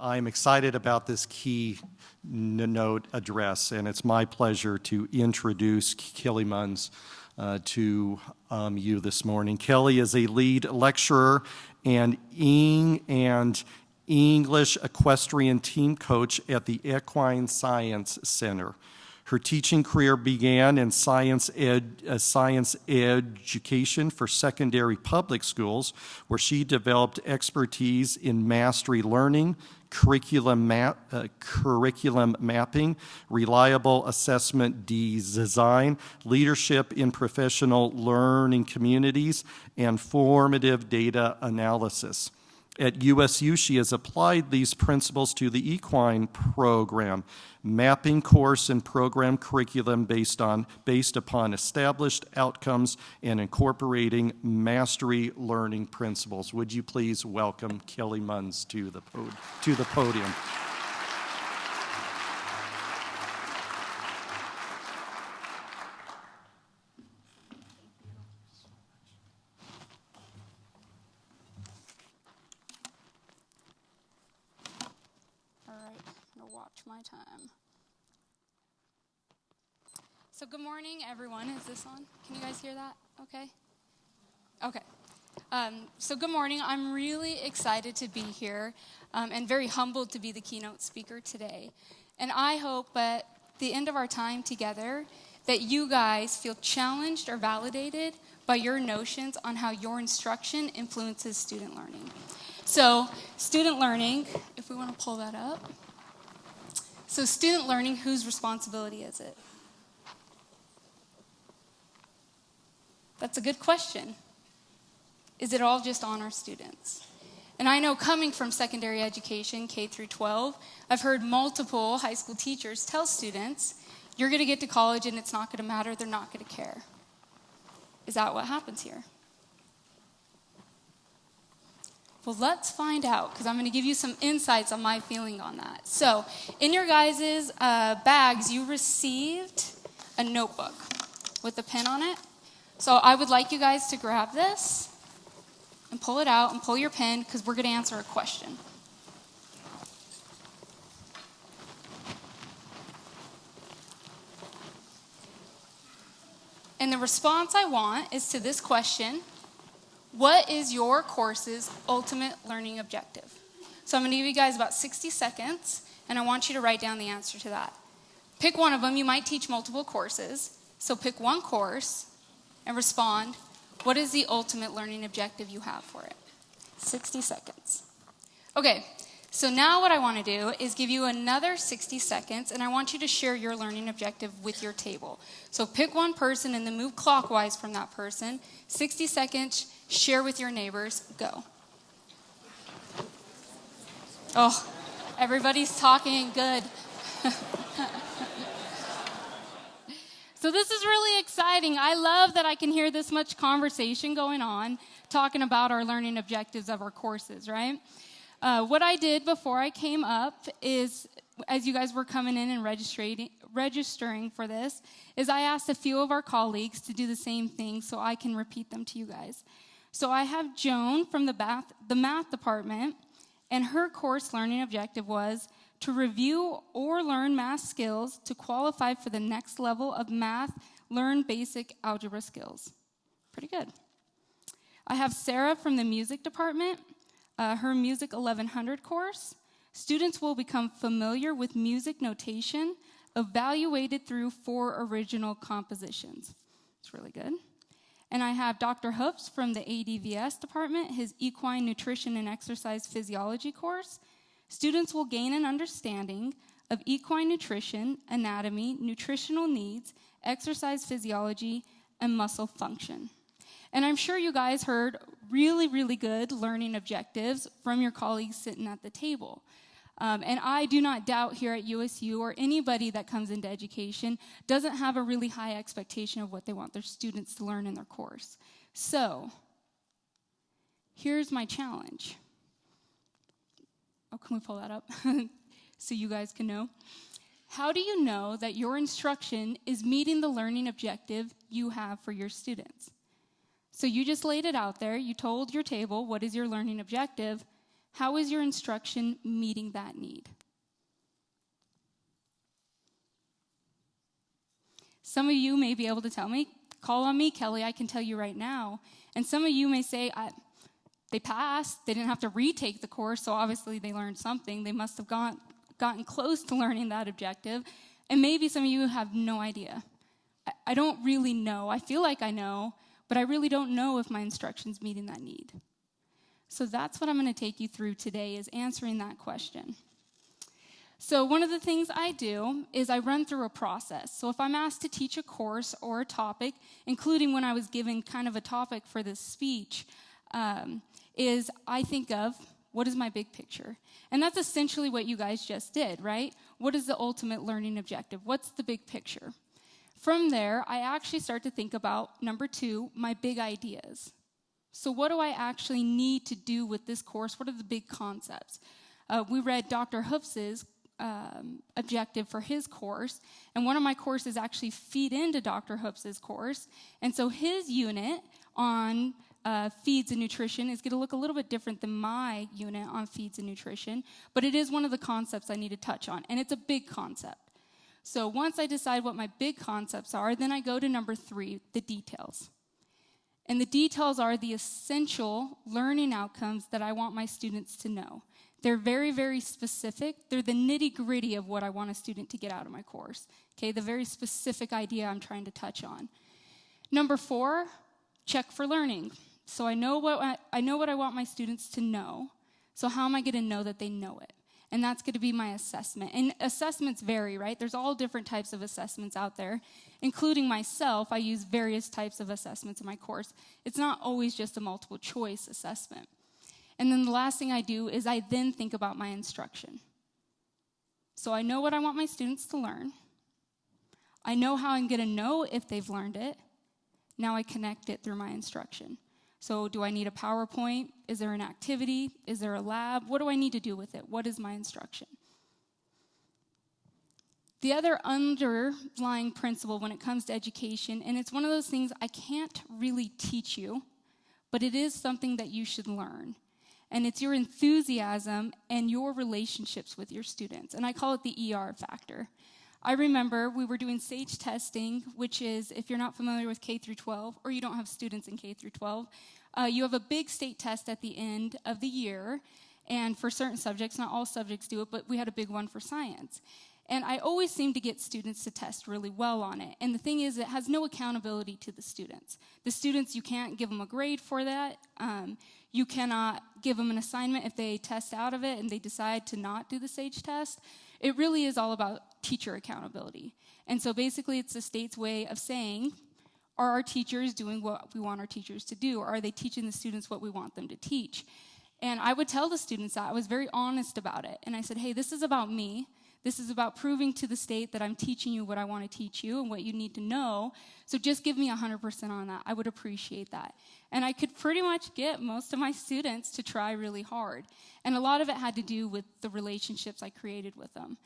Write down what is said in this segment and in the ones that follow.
I'm excited about this keynote address, and it's my pleasure to introduce Kelly Munns uh, to um, you this morning. Kelly is a lead lecturer and, and English equestrian team coach at the Equine Science Center. Her teaching career began in science, ed, uh, science education for secondary public schools, where she developed expertise in mastery learning, curriculum, map, uh, curriculum mapping, reliable assessment design, leadership in professional learning communities, and formative data analysis. At USU, she has applied these principles to the equine program, mapping course and program curriculum based, on, based upon established outcomes and incorporating mastery learning principles. Would you please welcome Kelly Munns to the, to the podium? So good morning, everyone. Is this on? Can you guys hear that? Okay. Okay. Um, so good morning. I'm really excited to be here um, and very humbled to be the keynote speaker today. And I hope at the end of our time together that you guys feel challenged or validated by your notions on how your instruction influences student learning. So, student learning, if we want to pull that up. So, student learning, whose responsibility is it? That's a good question. Is it all just on our students? And I know coming from secondary education, K through 12, I've heard multiple high school teachers tell students, you're going to get to college and it's not going to matter, they're not going to care. Is that what happens here? Well, let's find out because I'm going to give you some insights on my feeling on that. So, in your guys' uh, bags, you received a notebook with a pen on it. So I would like you guys to grab this and pull it out and pull your pen because we're going to answer a question. And the response I want is to this question What is your course's ultimate learning objective? So I'm going to give you guys about 60 seconds, and I want you to write down the answer to that. Pick one of them. You might teach multiple courses. So pick one course and respond, what is the ultimate learning objective you have for it? 60 seconds. Okay, so now what I want to do is give you another 60 seconds, and I want you to share your learning objective with your table. So pick one person and then move clockwise from that person. 60 seconds, share with your neighbors, go. Oh, everybody's talking good. So this is really exciting. I love that I can hear this much conversation going on, talking about our learning objectives of our courses, right? Uh, what I did before I came up is, as you guys were coming in and registering, registering for this, is I asked a few of our colleagues to do the same thing so I can repeat them to you guys. So I have Joan from the math, the math department, and her course learning objective was to review or learn math skills to qualify for the next level of math, learn basic algebra skills. Pretty good. I have Sarah from the music department, uh, her Music 1100 course. Students will become familiar with music notation evaluated through four original compositions. It's really good. And I have Dr. Hoops from the ADVS department, his Equine Nutrition and Exercise Physiology course. Students will gain an understanding of equine nutrition, anatomy, nutritional needs, exercise physiology, and muscle function. And I'm sure you guys heard really, really good learning objectives from your colleagues sitting at the table. Um, and I do not doubt here at USU or anybody that comes into education doesn't have a really high expectation of what they want their students to learn in their course. So, here's my challenge Oh, can we pull that up so you guys can know? How do you know that your instruction is meeting the learning objective you have for your students? So you just laid it out there. You told your table what is your learning objective. How is your instruction meeting that need? Some of you may be able to tell me, call on me, Kelly, I can tell you right now. And some of you may say, they passed, they didn't have to retake the course, so obviously they learned something. They must have gone, gotten close to learning that objective. And maybe some of you have no idea. I, I don't really know. I feel like I know, but I really don't know if my instruction's meeting that need. So that's what I'm going to take you through today is answering that question. So one of the things I do is I run through a process. So if I'm asked to teach a course or a topic, including when I was given kind of a topic for this speech, um, is I think of what is my big picture? And that's essentially what you guys just did, right? What is the ultimate learning objective? What's the big picture? From there, I actually start to think about number two, my big ideas. So, what do I actually need to do with this course? What are the big concepts? Uh, we read Dr. Hoofs's um, objective for his course, and one of my courses actually feed into Dr. Hoofs's course. And so, his unit on uh, feeds and nutrition is going to look a little bit different than my unit on feeds and nutrition, but it is one of the concepts I need to touch on, and it's a big concept. So once I decide what my big concepts are, then I go to number three, the details. And the details are the essential learning outcomes that I want my students to know. They're very, very specific. They're the nitty gritty of what I want a student to get out of my course. Okay, the very specific idea I'm trying to touch on. Number four, check for learning. So I know what I, I know what I want my students to know. So how am I going to know that they know it? And that's going to be my assessment. And assessments vary, right? There's all different types of assessments out there, including myself. I use various types of assessments in my course. It's not always just a multiple choice assessment. And then the last thing I do is I then think about my instruction. So I know what I want my students to learn. I know how I'm going to know if they've learned it. Now I connect it through my instruction. So, do I need a PowerPoint? Is there an activity? Is there a lab? What do I need to do with it? What is my instruction? The other underlying principle when it comes to education, and it's one of those things I can't really teach you, but it is something that you should learn. And it's your enthusiasm and your relationships with your students. And I call it the ER factor. I remember we were doing SAGE testing, which is, if you're not familiar with K through 12, or you don't have students in K through 12, uh, you have a big state test at the end of the year. And for certain subjects, not all subjects do it, but we had a big one for science. And I always seem to get students to test really well on it. And the thing is, it has no accountability to the students. The students, you can't give them a grade for that. Um, you cannot give them an assignment if they test out of it and they decide to not do the SAGE test. It really is all about teacher accountability. And so basically, it's the state's way of saying, are our teachers doing what we want our teachers to do? Or are they teaching the students what we want them to teach? And I would tell the students that. I was very honest about it. And I said, hey, this is about me. This is about proving to the state that I'm teaching you what I want to teach you and what you need to know. So just give me 100% on that. I would appreciate that. And I could pretty much get most of my students to try really hard. And a lot of it had to do with the relationships I created with them.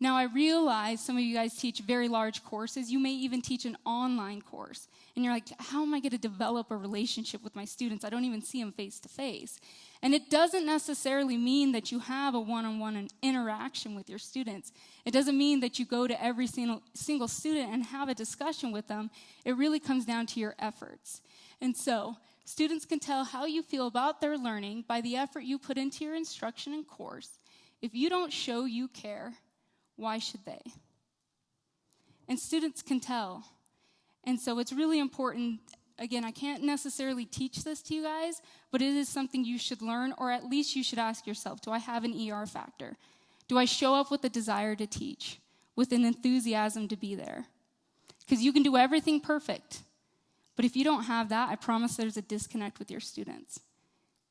Now, I realize some of you guys teach very large courses. You may even teach an online course. And you're like, how am I going to develop a relationship with my students? I don't even see them face to face. And it doesn't necessarily mean that you have a one on one interaction with your students. It doesn't mean that you go to every single, single student and have a discussion with them. It really comes down to your efforts. And so, students can tell how you feel about their learning by the effort you put into your instruction and course. If you don't show you care, why should they? And students can tell. And so it's really important. Again, I can't necessarily teach this to you guys, but it is something you should learn, or at least you should ask yourself do I have an ER factor? Do I show up with a desire to teach, with an enthusiasm to be there? Because you can do everything perfect, but if you don't have that, I promise there's a disconnect with your students.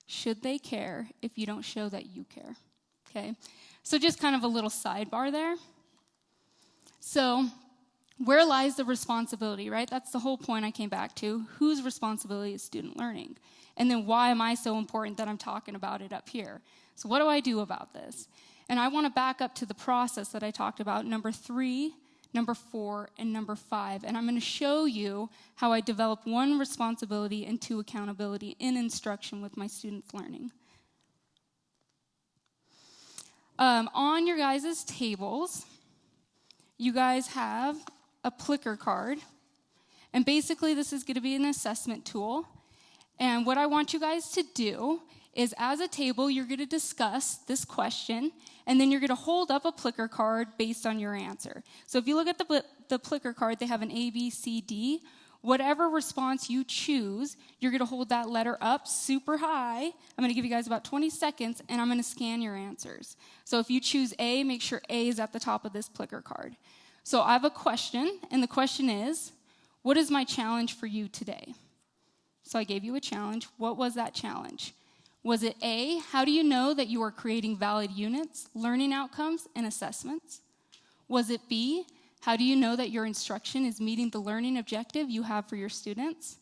Should they care if you don't show that you care? Okay? So, just kind of a little sidebar there. So, where lies the responsibility, right? That's the whole point I came back to. Whose responsibility is student learning? And then why am I so important that I'm talking about it up here? So, what do I do about this? And I want to back up to the process that I talked about, number three, number four, and number five. And I'm going to show you how I develop one responsibility and two accountability in instruction with my students' learning. Um, on your guys' tables, you guys have a Plicker card. And basically, this is going to be an assessment tool. And what I want you guys to do is, as a table, you're going to discuss this question, and then you're going to hold up a Plicker card based on your answer. So if you look at the, the Plickr card, they have an A, B, C, D. Whatever response you choose, you're going to hold that letter up super high. I'm going to give you guys about 20 seconds, and I'm going to scan your answers. So if you choose A, make sure A is at the top of this Plickr card. So I have a question, and the question is, what is my challenge for you today? So I gave you a challenge. What was that challenge? Was it A, how do you know that you are creating valid units, learning outcomes, and assessments? Was it B, how do you know that your instruction is meeting the learning objective you have for your students?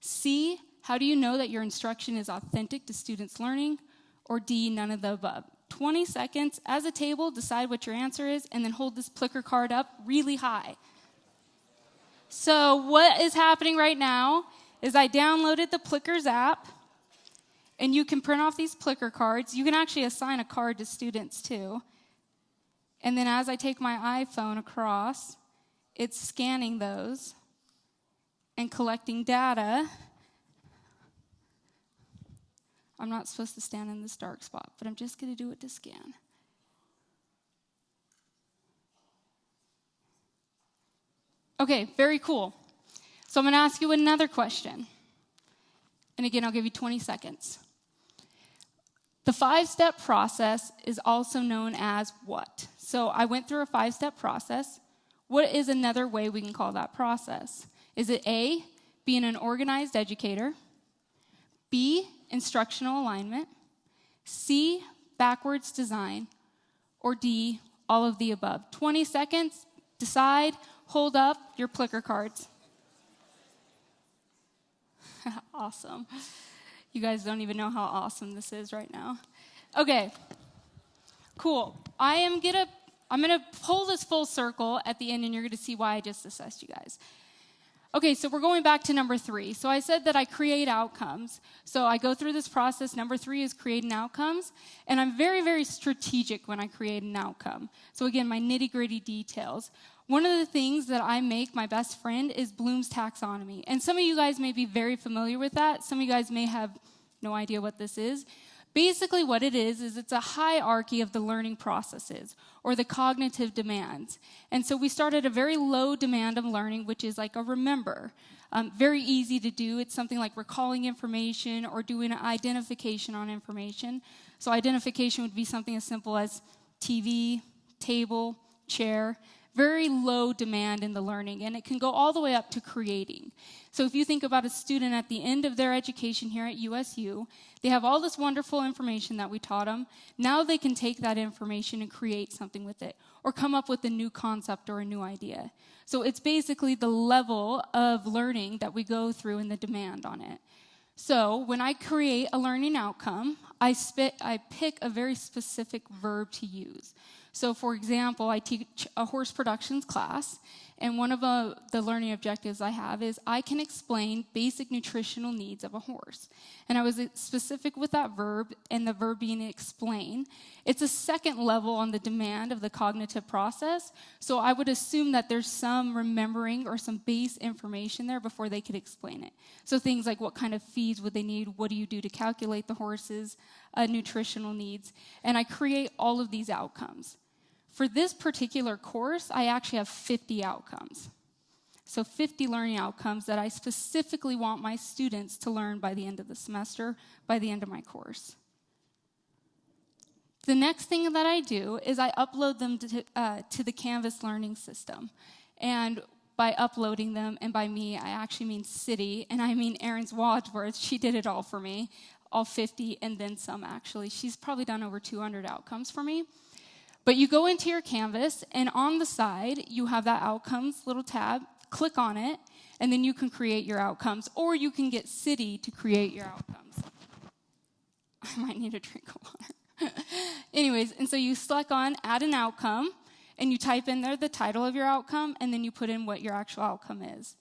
C, how do you know that your instruction is authentic to students' learning? Or D, none of the above? 20 seconds as a table, decide what your answer is, and then hold this Plickr card up really high. So, what is happening right now is I downloaded the Plickers app, and you can print off these Plickr cards. You can actually assign a card to students too. And then as I take my iPhone across, it's scanning those and collecting data. I'm not supposed to stand in this dark spot, but I'm just going to do it to scan. Okay, very cool. So I'm going to ask you another question. And again, I'll give you 20 seconds. The five step process is also known as what? So I went through a five step process. What is another way we can call that process? Is it A, being an organized educator? B, instructional alignment? C, backwards design? Or D, all of the above? 20 seconds, decide, hold up your Plickr cards. awesome. You guys don't even know how awesome this is right now. Okay, cool. I am gonna I'm gonna pull this full circle at the end, and you're gonna see why I just assessed you guys. Okay, so we're going back to number three. So I said that I create outcomes. So I go through this process. Number three is creating outcomes. And I'm very, very strategic when I create an outcome. So again, my nitty gritty details. One of the things that I make my best friend is Bloom's taxonomy. And some of you guys may be very familiar with that. Some of you guys may have no idea what this is. Basically, what it is, is it's a hierarchy of the learning processes or the cognitive demands. And so we start at a very low demand of learning, which is like a remember. Um, very easy to do. It's something like recalling information or doing an identification on information. So, identification would be something as simple as TV, table, chair very low demand in the learning, and it can go all the way up to creating. So, if you think about a student at the end of their education here at USU, they have all this wonderful information that we taught them. Now they can take that information and create something with it, or come up with a new concept or a new idea. So, it's basically the level of learning that we go through and the demand on it. So, when I create a learning outcome, I, spit, I pick a very specific verb to use. So, for example, I teach a horse productions class, and one of uh, the learning objectives I have is I can explain basic nutritional needs of a horse. And I was specific with that verb and the verb being explain. It's a second level on the demand of the cognitive process. So I would assume that there's some remembering or some base information there before they could explain it. So things like what kind of feeds would they need? What do you do to calculate the horse's uh, nutritional needs? And I create all of these outcomes. For this particular course, I actually have 50 outcomes. So 50 learning outcomes that I specifically want my students to learn by the end of the semester, by the end of my course. The next thing that I do is I upload them to, uh, to the Canvas learning system. And by uploading them, and by me, I actually mean CIDI, and I mean Erin's Wadsworth. She did it all for me, all 50, and then some actually. She's probably done over 200 outcomes for me. But you go into your canvas, and on the side, you have that outcomes little tab. Click on it, and then you can create your outcomes, or you can get CIDI to create your outcomes. I might need a drink of water. Anyways, and so you select on add an outcome, and you type in there the title of your outcome, and then you put in what your actual outcome is.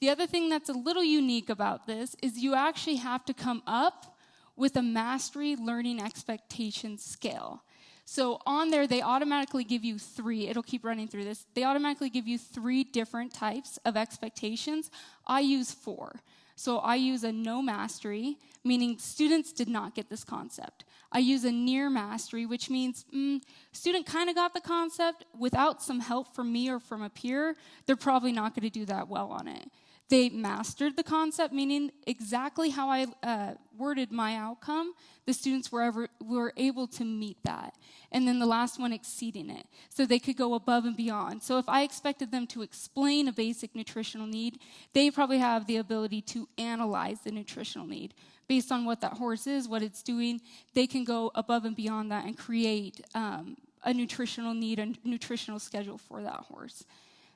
The other thing that's a little unique about this is you actually have to come up with a mastery learning expectation scale. So on there, they automatically give you three. It'll keep running through this. They automatically give you three different types of expectations. I use four. So I use a no mastery, meaning students did not get this concept. I use a near mastery, which means mm, student kind of got the concept without some help from me or from a peer. They're probably not going to do that well on it. They mastered the concept, meaning exactly how I uh, worded my outcome. The students were, ever, were able to meet that. And then the last one, exceeding it. So they could go above and beyond. So if I expected them to explain a basic nutritional need, they probably have the ability to analyze the nutritional need. Based on what that horse is, what it's doing, they can go above and beyond that and create um, a nutritional need, a nutritional schedule for that horse.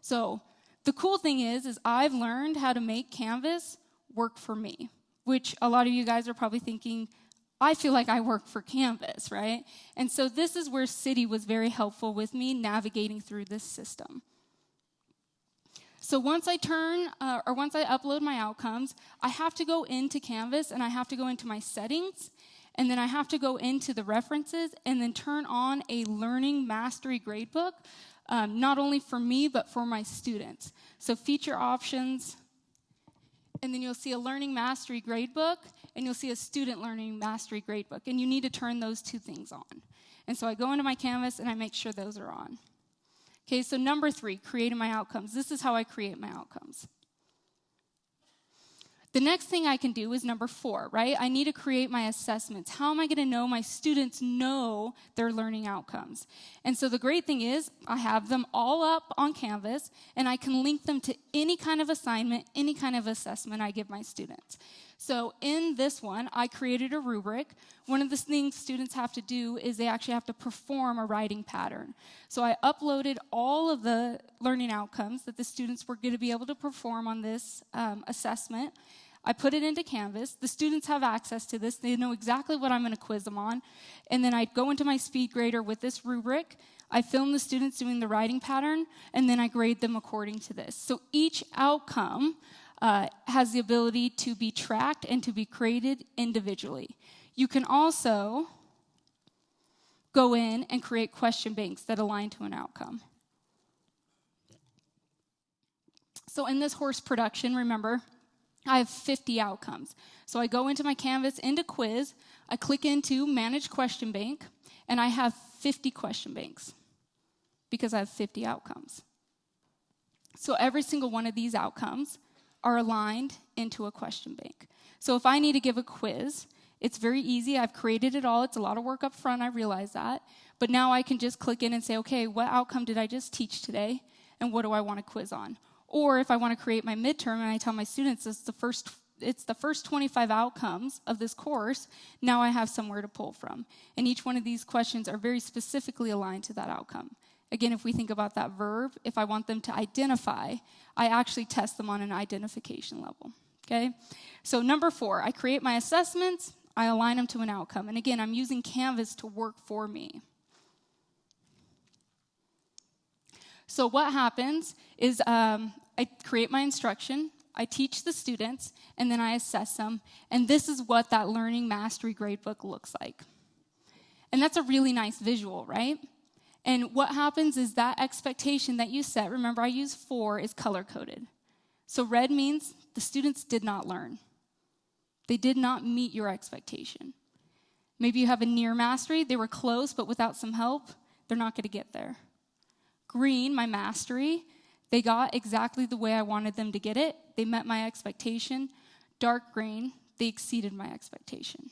So the cool thing is, is I've learned how to make Canvas work for me, which a lot of you guys are probably thinking, I feel like I work for Canvas, right? And so this is where CIDI was very helpful with me navigating through this system. So once I turn, uh, or once I upload my outcomes, I have to go into Canvas and I have to go into my settings, and then I have to go into the references and then turn on a learning mastery gradebook um, not only for me, but for my students. So feature options, and then you'll see a learning mastery gradebook, and you'll see a student learning mastery gradebook, and you need to turn those two things on. And so I go into my Canvas and I make sure those are on. Okay, so number three, creating my outcomes. This is how I create my outcomes. The next thing I can do is number four, right? I need to create my assessments. How am I going to know my students know their learning outcomes? And so the great thing is, I have them all up on Canvas, and I can link them to any kind of assignment, any kind of assessment I give my students. So in this one, I created a rubric. One of the things students have to do is they actually have to perform a riding pattern. So I uploaded all of the learning outcomes that the students were going to be able to perform on this um, assessment. I put it into Canvas. The students have access to this. They know exactly what I'm going to quiz them on. And then I go into my speed grader with this rubric. I film the students doing the riding pattern, and then I grade them according to this. So each outcome uh, has the ability to be tracked and to be created individually. You can also go in and create question banks that align to an outcome. So in this horse production, remember, I have 50 outcomes. So I go into my Canvas, into quiz, I click into manage question bank, and I have 50 question banks because I have 50 outcomes. So every single one of these outcomes are aligned into a question bank. So if I need to give a quiz, it's very easy. I've created it all. It's a lot of work up front, I realize that. But now I can just click in and say, okay, what outcome did I just teach today? And what do I want to quiz on? Or if I want to create my midterm and I tell my students it's the first it's the first 25 outcomes of this course, now I have somewhere to pull from. And each one of these questions are very specifically aligned to that outcome. Again, if we think about that verb, if I want them to identify, I actually test them on an identification level. Okay? So, number four, I create my assessments, I align them to an outcome. And again, I'm using Canvas to work for me. So, what happens is um, I create my instruction, I teach the students, and then I assess them. And this is what that learning mastery gradebook looks like. And that's a really nice visual, right? And what happens is that expectation that you set, remember I use four, is color coded. So red means the students did not learn, they did not meet your expectation. Maybe you have a near mastery, they were close, but without some help, they're not going to get there. Green, my mastery, they got exactly the way I wanted them to get it. They met my expectation. Dark green, they exceeded my expectation.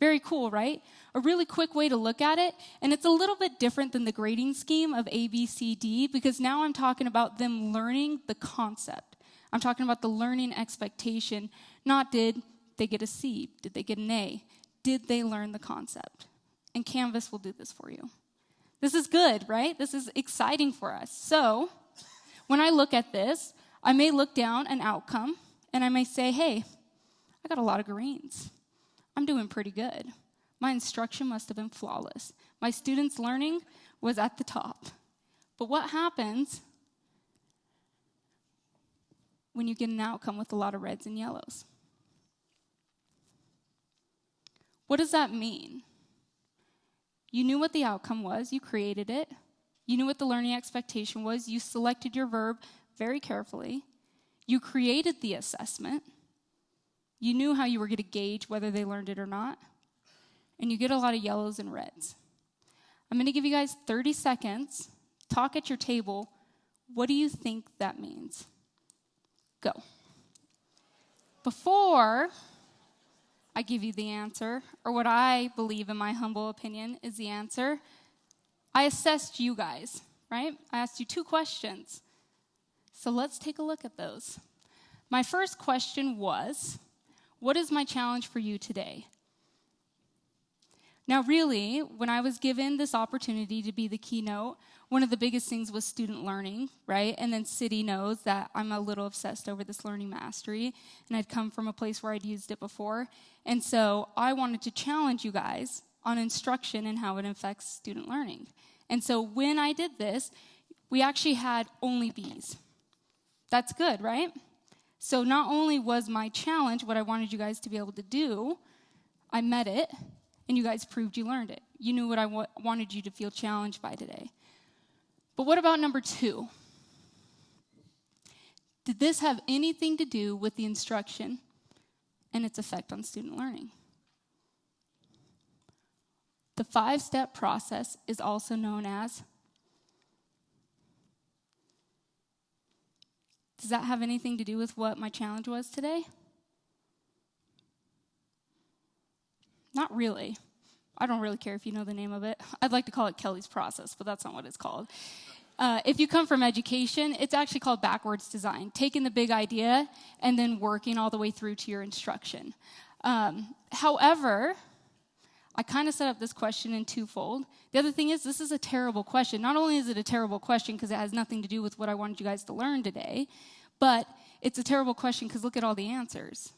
Very cool, right? A really quick way to look at it. And it's a little bit different than the grading scheme of A, B, C, D, because now I'm talking about them learning the concept. I'm talking about the learning expectation, not did they get a C? Did they get an A? Did they learn the concept? And Canvas will do this for you. This is good, right? This is exciting for us. So, when I look at this, I may look down an outcome and I may say, hey, I got a lot of greens. I'm doing pretty good. My instruction must have been flawless. My students' learning was at the top. But what happens when you get an outcome with a lot of reds and yellows? What does that mean? You knew what the outcome was, you created it. You knew what the learning expectation was, you selected your verb very carefully. You created the assessment. You knew how you were going to gauge whether they learned it or not. And you get a lot of yellows and reds. I'm going to give you guys 30 seconds. Talk at your table. What do you think that means? Go. Before I give you the answer, or what I believe, in my humble opinion, is the answer, I assessed you guys, right? I asked you two questions. So let's take a look at those. My first question was What is my challenge for you today? Now, really, when I was given this opportunity to be the keynote, one of the biggest things was student learning, right? And then CIDI knows that I'm a little obsessed over this learning mastery, and I'd come from a place where I'd used it before. And so I wanted to challenge you guys on instruction and how it affects student learning. And so when I did this, we actually had only B's. That's good, right? So not only was my challenge what I wanted you guys to be able to do, I met it, and you guys proved you learned it. You knew what I wa- wanted you to feel challenged by today. But what about number two? Did this have anything to do with the instruction and its effect on student learning? The five step process is also known as. Does that have anything to do with what my challenge was today? Not really. I don't really care if you know the name of it. I'd like to call it Kelly's process, but that's not what it's called. Uh, if you come from education, it's actually called backwards design, taking the big idea and then working all the way through to your instruction. Um, however, I kind of set up this question in twofold. The other thing is, this is a terrible question. Not only is it a terrible question because it has nothing to do with what I wanted you guys to learn today, but it's a terrible question because look at all the answers.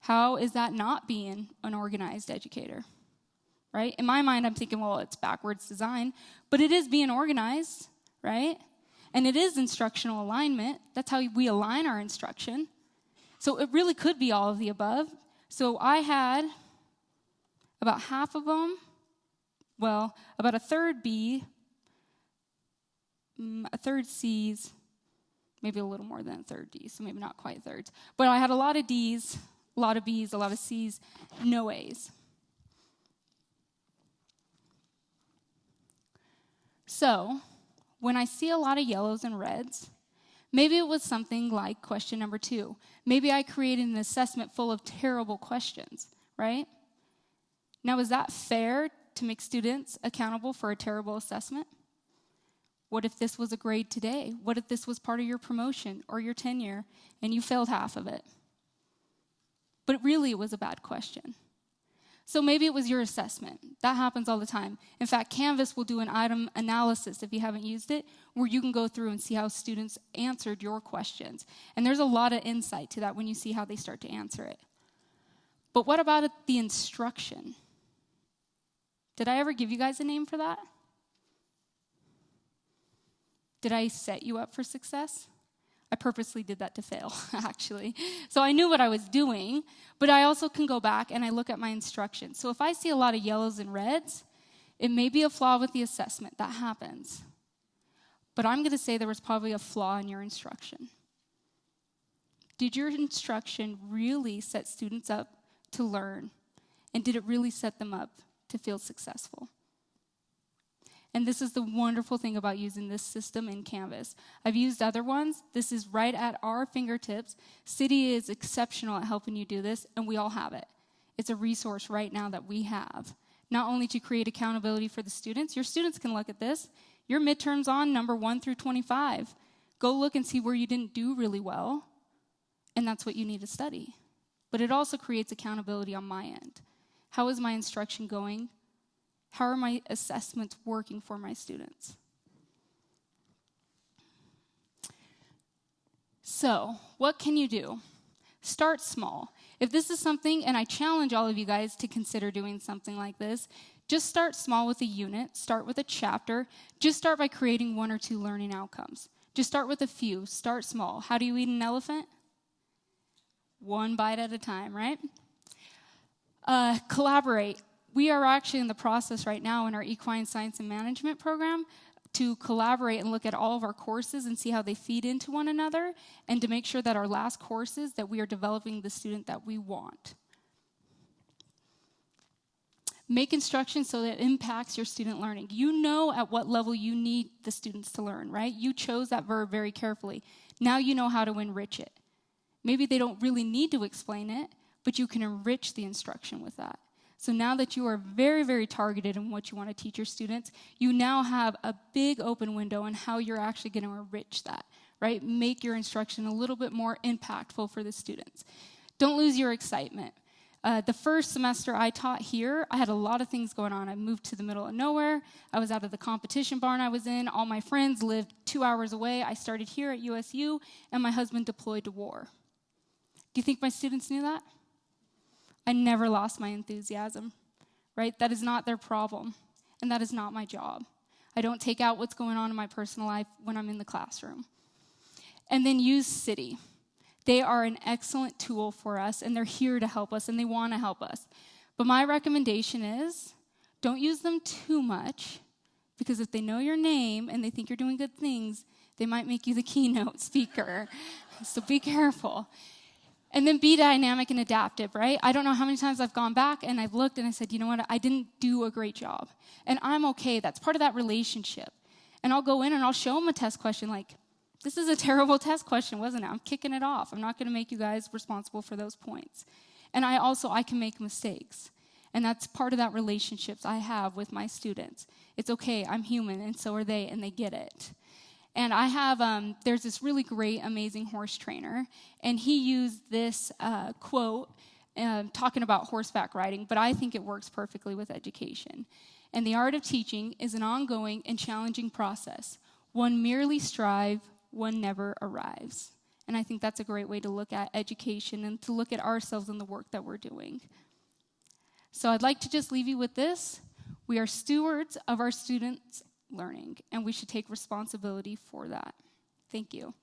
How is that not being an organized educator? Right? In my mind, I'm thinking, well, it's backwards design, but it is being organized, right? And it is instructional alignment. That's how we align our instruction. So it really could be all of the above. So I had about half of them, well, about a third B, mm, third C's, maybe a little more than a third D, so maybe not quite thirds. But I had a lot of D's, a lot of B's, a lot of C's, no A's. So, when I see a lot of yellows and reds, maybe it was something like question number two. Maybe I created an assessment full of terrible questions, right? Now, is that fair to make students accountable for a terrible assessment? What if this was a grade today? What if this was part of your promotion or your tenure and you failed half of it? But really, it was a bad question. So maybe it was your assessment. That happens all the time. In fact, Canvas will do an item analysis if you haven't used it, where you can go through and see how students answered your questions. And there's a lot of insight to that when you see how they start to answer it. But what about the instruction? Did I ever give you guys a name for that? Did I set you up for success? I purposely did that to fail, actually. So I knew what I was doing, but I also can go back and I look at my instructions. So if I see a lot of yellows and reds, it may be a flaw with the assessment. That happens. But I'm going to say there was probably a flaw in your instruction. Did your instruction really set students up to learn? And did it really set them up to feel successful. And this is the wonderful thing about using this system in Canvas. I've used other ones. This is right at our fingertips. CIDI is exceptional at helping you do this, and we all have it. It's a resource right now that we have, not only to create accountability for the students, your students can look at this. Your midterm's on number 1 through 25. Go look and see where you didn't do really well, and that's what you need to study. But it also creates accountability on my end. How is my instruction going? How are my assessments working for my students? So, what can you do? Start small. If this is something, and I challenge all of you guys to consider doing something like this, just start small with a unit, start with a chapter, just start by creating one or two learning outcomes. Just start with a few, start small. How do you eat an elephant? One bite at a time, right? Uh, collaborate We are actually in the process right now in our equine science and management program to collaborate and look at all of our courses and see how they feed into one another and to make sure that our last courses that we are developing the student that we want. Make instruction so that it impacts your student learning. You know at what level you need the students to learn, right? You chose that verb very carefully. Now you know how to enrich it. Maybe they don't really need to explain it, but you can enrich the instruction with that. So now that you are very, very targeted in what you want to teach your students, you now have a big open window on how you're actually going to enrich that, right? Make your instruction a little bit more impactful for the students. Don't lose your excitement. Uh, the first semester I taught here, I had a lot of things going on. I moved to the middle of nowhere. I was out of the competition barn I was in. All my friends lived two hours away. I started here at USU, and my husband deployed to war. Do you think my students knew that? I never lost my enthusiasm, right? That is not their problem, and that is not my job. I don't take out what's going on in my personal life when I'm in the classroom. And then use CIDI. They are an excellent tool for us, and they're here to help us, and they want to help us. But my recommendation is don't use them too much, because if they know your name and they think you're doing good things, they might make you the keynote speaker. so be careful. And then be dynamic and adaptive, right? I don't know how many times I've gone back and I've looked and I said, you know what, I didn't do a great job. And I'm okay. That's part of that relationship. And I'll go in and I'll show them a test question like, this is a terrible test question, wasn't it? I'm kicking it off. I'm not going to make you guys responsible for those points. And I also I can make mistakes. And that's part of that relationships I have with my students. It's okay, I'm human and so are they and they get it. And I have, um, there's this really great, amazing horse trainer, and he used this uh, quote uh, talking about horseback riding, but I think it works perfectly with education. And the art of teaching is an ongoing and challenging process. One merely strive, one never arrives. And I think that's a great way to look at education and to look at ourselves and the work that we're doing. So I'd like to just leave you with this. We are stewards of our students' learning, and we should take responsibility for that. Thank you.